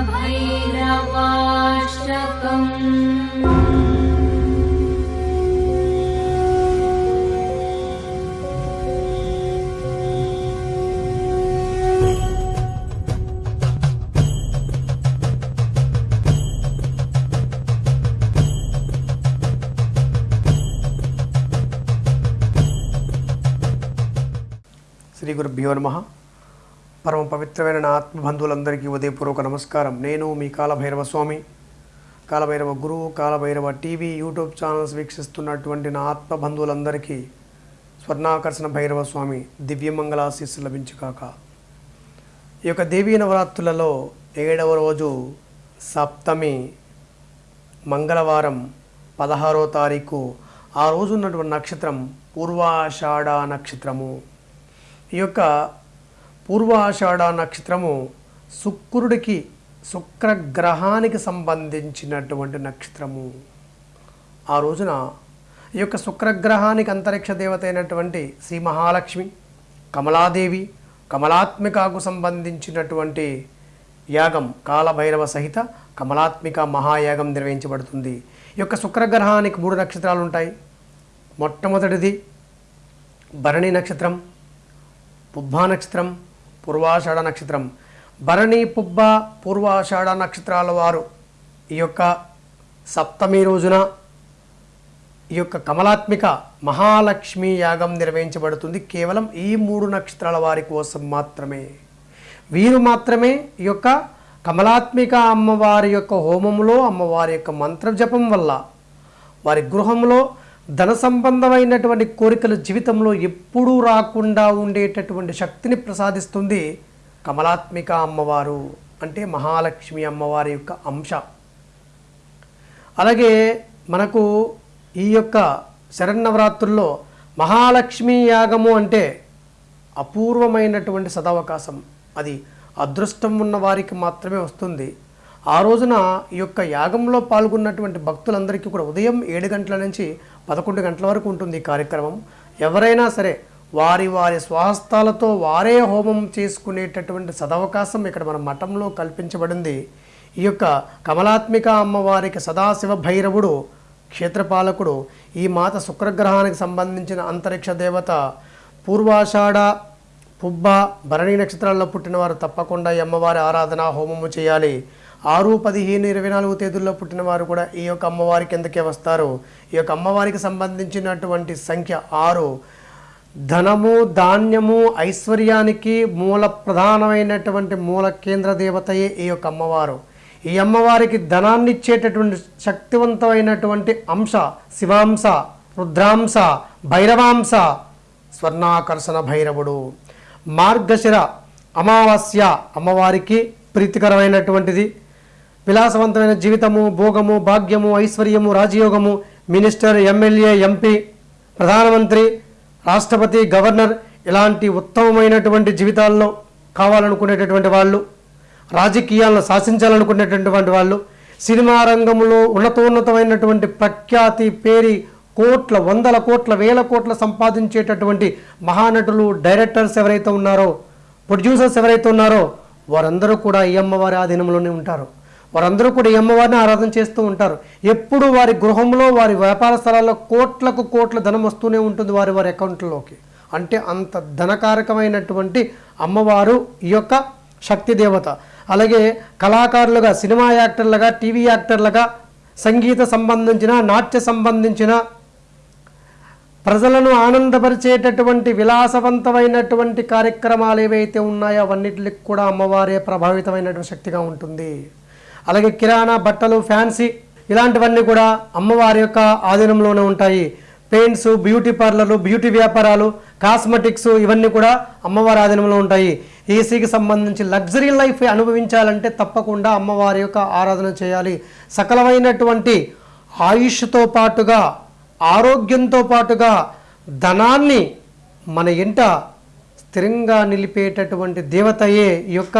श्री गुरुभ्यो नमः। పరమ పవిత్రమైన నా ఆత్మబంధువులందరికీ ఉదయపూర్వక నమస్కారం. నేను మీ కాలభైరవ స్వామి కాలభైరవ గురువు కాలభైరవ టీవీ యూట్యూబ్ ఛానల్స్ వీక్షిస్తున్నటువంటి నా ఆత్మబంధువులందరికీ స్వర్ణాకర్షణ భైరవ స్వామి దివ్యమంగళాశీస్సు లభించుకాక ఈ యొక్క దేవీ నవరాత్రులలో ఏడవ రోజు సప్తమి మంగళవారం పదహారో తారీఖు ఆ రోజు ఉన్నటువంటి నక్షత్రం పూర్వాషాఢ నక్షత్రము. ఈ యొక్క పూర్వాషాఢ నక్షత్రము శుక్రుడికి శుక్రగ్రహానికి సంబంధించినటువంటి నక్షత్రము. ఆ రోజున ఈ యొక్క శుక్రగ్రహానికి అంతరిక్ష దేవత అయినటువంటి శ్రీ మహాలక్ష్మి కమలాదేవి కమలాత్మికకు సంబంధించినటువంటి యాగం కాలభైరవ సహిత కమలాత్మిక మహాయాగం నిర్వహించబడుతుంది. ఈ యొక్క శుక్రగ్రహానికి మూడు నక్షత్రాలు ఉంటాయి. మొట్టమొదటిది భరణి నక్షత్రం పుబ్బా నక్షత్రం పూర్వాషాఢ నక్షత్రం. భరణి పుబ్బ పూర్వాషాఢ నక్షత్రాల వారు ఈ యొక్క సప్తమి రోజున ఈ యొక్క కమలాత్మిక మహాలక్ష్మి యాగం నిర్వహించబడుతుంది. కేవలం ఈ మూడు నక్షత్రాల వారి కోసం మాత్రమే. వీరు మాత్రమే ఈ యొక్క కమలాత్మిక అమ్మవారి యొక్క హోమంలో అమ్మవారి యొక్క మంత్ర జపం వల్ల వారి గృహంలో ధన సంబంధమైనటువంటి కోరికలు జీవితంలో ఎప్పుడూ రాకుండా ఉండేటటువంటి శక్తిని ప్రసాదిస్తుంది కమలాత్మిక అమ్మవారు అంటే మహాలక్ష్మి అమ్మవారి యొక్క అంశ. అలాగే మనకు ఈ యొక్క శరన్నవరాత్రుల్లో మహాలక్ష్మి యాగము అంటే అపూర్వమైనటువంటి సదవకాశం. అది అదృష్టం ఉన్న వారికి మాత్రమే వస్తుంది. ఆ రోజున ఈ యొక్క యాగంలో పాల్గొన్నటువంటి భక్తులందరికీ కూడా ఉదయం ఏడు గంటల నుంచి పదకొండు గంటల వరకు ఉంటుంది ఈ కార్యక్రమం. ఎవరైనా సరే వారి వారి స్వాహస్థాలతో వారే హోమం చేసుకునేటటువంటి సదవకాశం ఇక్కడ మన మఠంలో కల్పించబడింది. ఈ యొక్క కమలాత్మిక అమ్మవారికి సదాశివ భైరవుడు క్షేత్రపాలకుడు ఈ మాత శుక్రగ్రహానికి సంబంధించిన అంతరిక్ష దేవత పూర్వాషాఢ పుబ్బ భరణి నక్షత్రాల్లో పుట్టినవారు తప్పకుండా ఈ అమ్మవారి ఆరాధన హోమము చేయాలి. ఆరు పదిహేను ఇరవై నాలుగు తేదీల్లో పుట్టిన వారు కూడా ఈ యొక్క అమ్మవారి కిందకే వస్తారు. ఈ యొక్క అమ్మవారికి సంబంధించినటువంటి సంఖ్య ఆరు. ధనము ధాన్యము ఐశ్వర్యానికి మూల ప్రధానమైనటువంటి మూల కేంద్ర దేవతయే ఈ యొక్క అమ్మవారు. ఈ అమ్మవారికి ధనాన్ని ఇచ్చేటటువంటి శక్తివంతమైనటువంటి అంశ శివాంశ రుద్రాంశ భైరవాంశ స్వర్ణాకర్షణ భైరవుడు. మార్గశిర అమావాస్య అమ్మవారికి ప్రీతికరమైనటువంటిది. విలాసవంతమైన జీవితము భోగము భాగ్యము ఐశ్వర్యము రాజయోగము మినిస్టర్ ఎమ్మెల్యే ఎంపీ ప్రధానమంత్రి రాష్ట్రపతి గవర్నర్ ఇలాంటి ఉత్తమమైనటువంటి జీవితాల్లో కావాలనుకునేటటువంటి వాళ్ళు రాజకీయాలను శాసించాలనుకునేటటువంటి వాళ్ళు సినిమా రంగంలో ఉన్నతోన్నతమైనటువంటి ప్రఖ్యాతి పేరి కోట్ల వందల కోట్ల వేల కోట్ల సంపాదించేటటువంటి మహానటులు డైరెక్టర్స్ ఎవరైతే ఉన్నారో ప్రొడ్యూసర్స్ ఎవరైతే ఉన్నారో వారందరూ కూడా ఈ అమ్మవారి ఆధీనంలోనే ఉంటారు. వారందరూ కూడా ఈ అమ్మవారిని ఆరాధన చేస్తూ ఉంటారు. ఎప్పుడు వారి గృహంలో వారి వ్యాపార స్థలాల్లో కోట్లకు కోట్ల ధనం వస్తూనే ఉంటుంది వారి వారి అకౌంట్లోకి. అంటే అంత ధనకారకమైనటువంటి అమ్మవారు ఈ యొక్క శక్తి దేవత. అలాగే కళాకారులుగా సినిమా యాక్టర్లుగా టీవీ యాక్టర్లుగా సంగీత సంబంధించిన నాట్య సంబంధించిన ప్రజలను ఆనందపరిచేటటువంటి విలాసవంతమైనటువంటి కార్యక్రమాలు ఏవైతే ఉన్నాయో అవన్నిటికి కూడా అమ్మవారే ప్రభావితమైనటువంటి శక్తిగా ఉంటుంది. అలాగే కిరాణా బట్టలు ఫ్యాన్సీ ఇలాంటివన్నీ కూడా అమ్మవారి యొక్క ఆధీనంలోనే ఉంటాయి. పెయింట్స్ బ్యూటీ పార్లర్లు బ్యూటీ వ్యాపారాలు కాస్మెటిక్స్ ఇవన్నీ కూడా అమ్మవారి ఆధీనంలో ఉంటాయి. ఏసీకి సంబంధించి లగ్జరీ లైఫ్ అనుభవించాలంటే తప్పకుండా అమ్మవారి యొక్క ఆరాధన చేయాలి. సకలమైనటువంటి ఆయుష్తో పాటుగా ఆరోగ్యంతో పాటుగా ధనాన్ని మన ఇంట స్థిరంగా నిలిపేటటువంటి దేవతయే ఈ యొక్క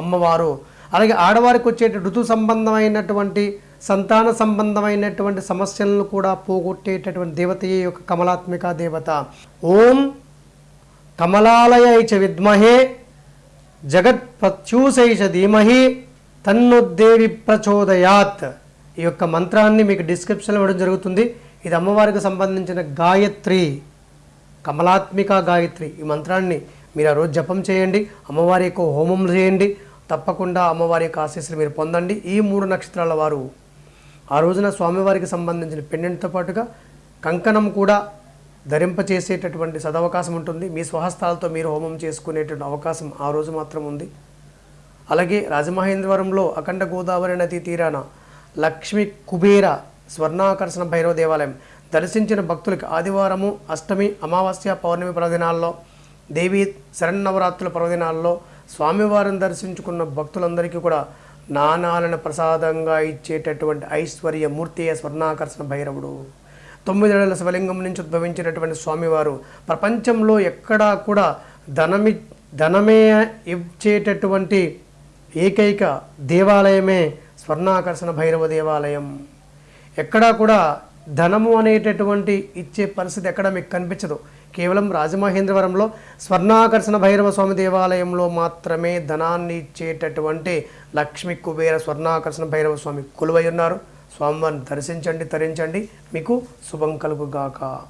అమ్మవారు. అలాగే ఆడవారికి వచ్చే ఋతు సంబంధమైనటువంటి సంతాన సంబంధమైనటువంటి సమస్యలను కూడా పోగొట్టేటటువంటి దేవతయే ఈ యొక్క కమలాత్మిక దేవత. ఓం కమలాలయ చ విద్మహే జగత్ ప్రత్యూషై ధీమహి తన్నుద్దేవి ప్రచోదయాత్. ఈ యొక్క మంత్రాన్ని మీకు డిస్క్రిప్షన్లో ఇవ్వడం జరుగుతుంది. ఇది అమ్మవారికి సంబంధించిన గాయత్రి కమలాత్మిక గాయత్రి. ఈ మంత్రాన్ని మీరు ఆ రోజు జపం చేయండి అమ్మవారి యొక్క హోమం చేయండి తప్పకుండా అమ్మవారి యొక్క ఆశీస్సులు మీరు పొందండి. ఈ మూడు నక్షత్రాల వారు ఆ రోజున స్వామివారికి సంబంధించిన పెండెంట్తో పాటుగా కంకణం కూడా ధరింపచేసేటటువంటి సదవకాశం ఉంటుంది. మీ స్వహస్తాలతో మీరు హోమం చేసుకునేటువంటి అవకాశం ఆ రోజు మాత్రం ఉంది. అలాగే రాజమహేంద్రవరంలో అఖండ గోదావరి నది తీరాన లక్ష్మి కుబేర స్వర్ణాకర్షణ భైరవ దేవాలయం దర్శించిన భక్తులకు ఆదివారము అష్టమి అమావాస్య పౌర్ణమి పర్వదినాల్లో దేవి శరన్నవరాత్రుల పర్వదినాల్లో స్వామివారిని దర్శించుకున్న భక్తులందరికీ కూడా నాణాలను ప్రసాదంగా ఇచ్చేటటువంటి ఐశ్వర్య మూర్తి స్వర్ణాకర్షణ భైరవుడు. తొమ్మిదేళ్ళ శివలింగం నుంచి ఉద్భవించినటువంటి స్వామివారు ప్రపంచంలో ఎక్కడా కూడా ధనమి ధనమే ఇచ్చేటటువంటి ఏకైక దేవాలయమే స్వర్ణాకర్షణ భైరవ దేవాలయం. ఎక్కడా కూడా ధనము అనేటటువంటి ఇచ్చే పరిస్థితి ఎక్కడ మీకు కనిపించదు. కేవలం రాజమహేంద్రవరంలో స్వర్ణాకర్షణ భైరవ స్వామి దేవాలయంలో మాత్రమే ధనాన్ని ఇచ్చేటటువంటి లక్ష్మి కుబేర స్వర్ణాకర్షణ భైరవ స్వామి కొలువై ఉన్నారు. స్వామివారిని దర్శించండి తరించండి. మీకు శుభం కలుగుగాక.